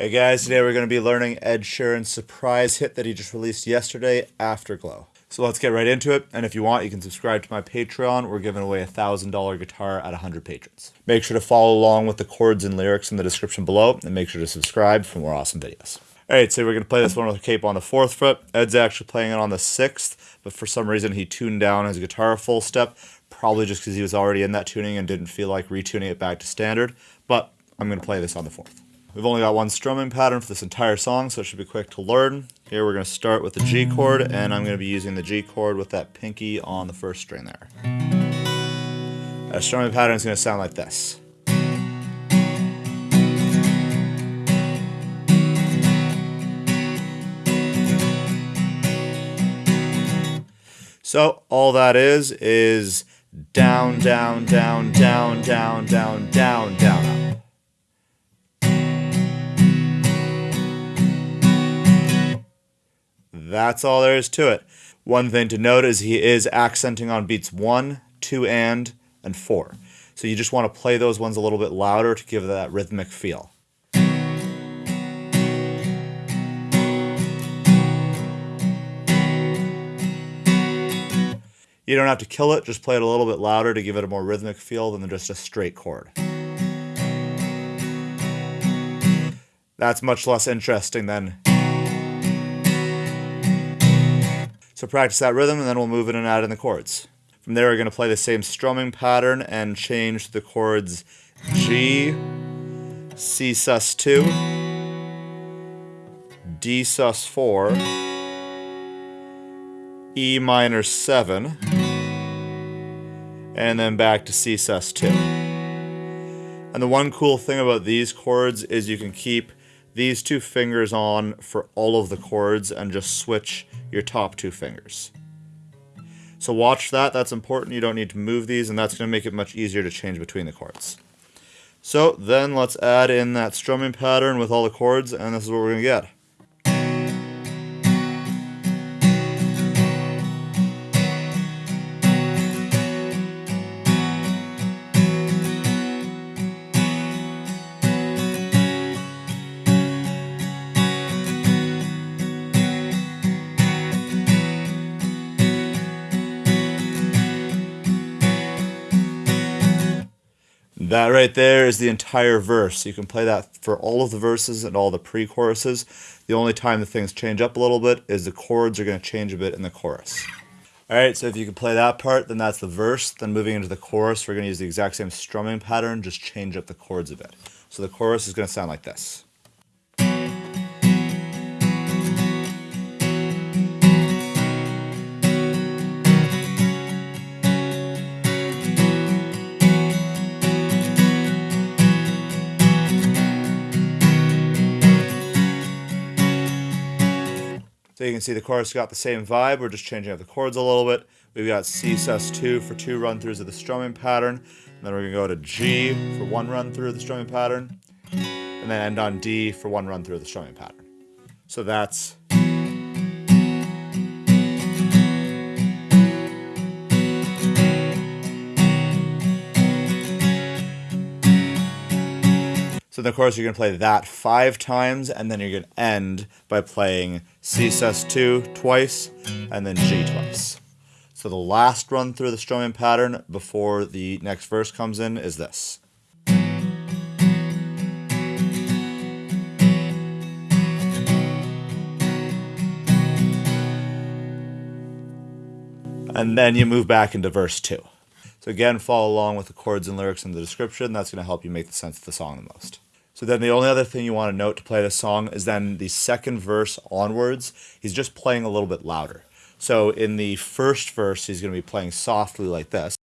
Hey guys, today we're going to be learning Ed Sheeran's surprise hit that he just released yesterday, Afterglow. So let's get right into it, and if you want, you can subscribe to my Patreon. We're giving away a $1,000 guitar at 100 patrons. Make sure to follow along with the chords and lyrics in the description below, and make sure to subscribe for more awesome videos. Alright, so we're going to play this one with a capo on the 4th fret. Ed's actually playing it on the 6th, but for some reason he tuned down his guitar full step, probably just because he was already in that tuning and didn't feel like retuning it back to standard, but I'm going to play this on the 4th. We've only got one strumming pattern for this entire song, so it should be quick to learn. Here we're going to start with the G chord, and I'm going to be using the G chord with that pinky on the first string there. A strumming pattern is going to sound like this. So all that is is down, down, down, down, down, down, down, down. That's all there is to it. One thing to note is he is accenting on beats 1, 2 and, and 4. So you just want to play those ones a little bit louder to give that rhythmic feel. You don't have to kill it, just play it a little bit louder to give it a more rhythmic feel than just a straight chord. That's much less interesting than So practice that rhythm and then we'll move in and out in the chords. From there we're going to play the same strumming pattern and change the chords G, C sus2, D sus4, E minor 7, and then back to C sus2. And the one cool thing about these chords is you can keep these two fingers on for all of the chords and just switch your top two fingers. So watch that, that's important. You don't need to move these and that's going to make it much easier to change between the chords. So then let's add in that strumming pattern with all the chords and this is what we're going to get. That right there is the entire verse. You can play that for all of the verses and all the pre-choruses. The only time the things change up a little bit is the chords are going to change a bit in the chorus. Alright, so if you can play that part, then that's the verse. Then moving into the chorus, we're going to use the exact same strumming pattern, just change up the chords a bit. So the chorus is going to sound like this. So you can see the chorus got the same vibe. We're just changing up the chords a little bit. We've got C sus2 for two run throughs of the strumming pattern. And then we're to go to G for one run through of the strumming pattern. And then end on D for one run through of the strumming pattern. So that's So of course you're going to play that five times and then you're going to end by playing C sus2 twice and then G twice. So the last run through the strumming pattern before the next verse comes in is this. And then you move back into verse 2. So again, follow along with the chords and lyrics in the description. That's going to help you make the sense of the song the most. So then the only other thing you want to note to play the song is then the second verse onwards, he's just playing a little bit louder. So in the first verse, he's going to be playing softly like this.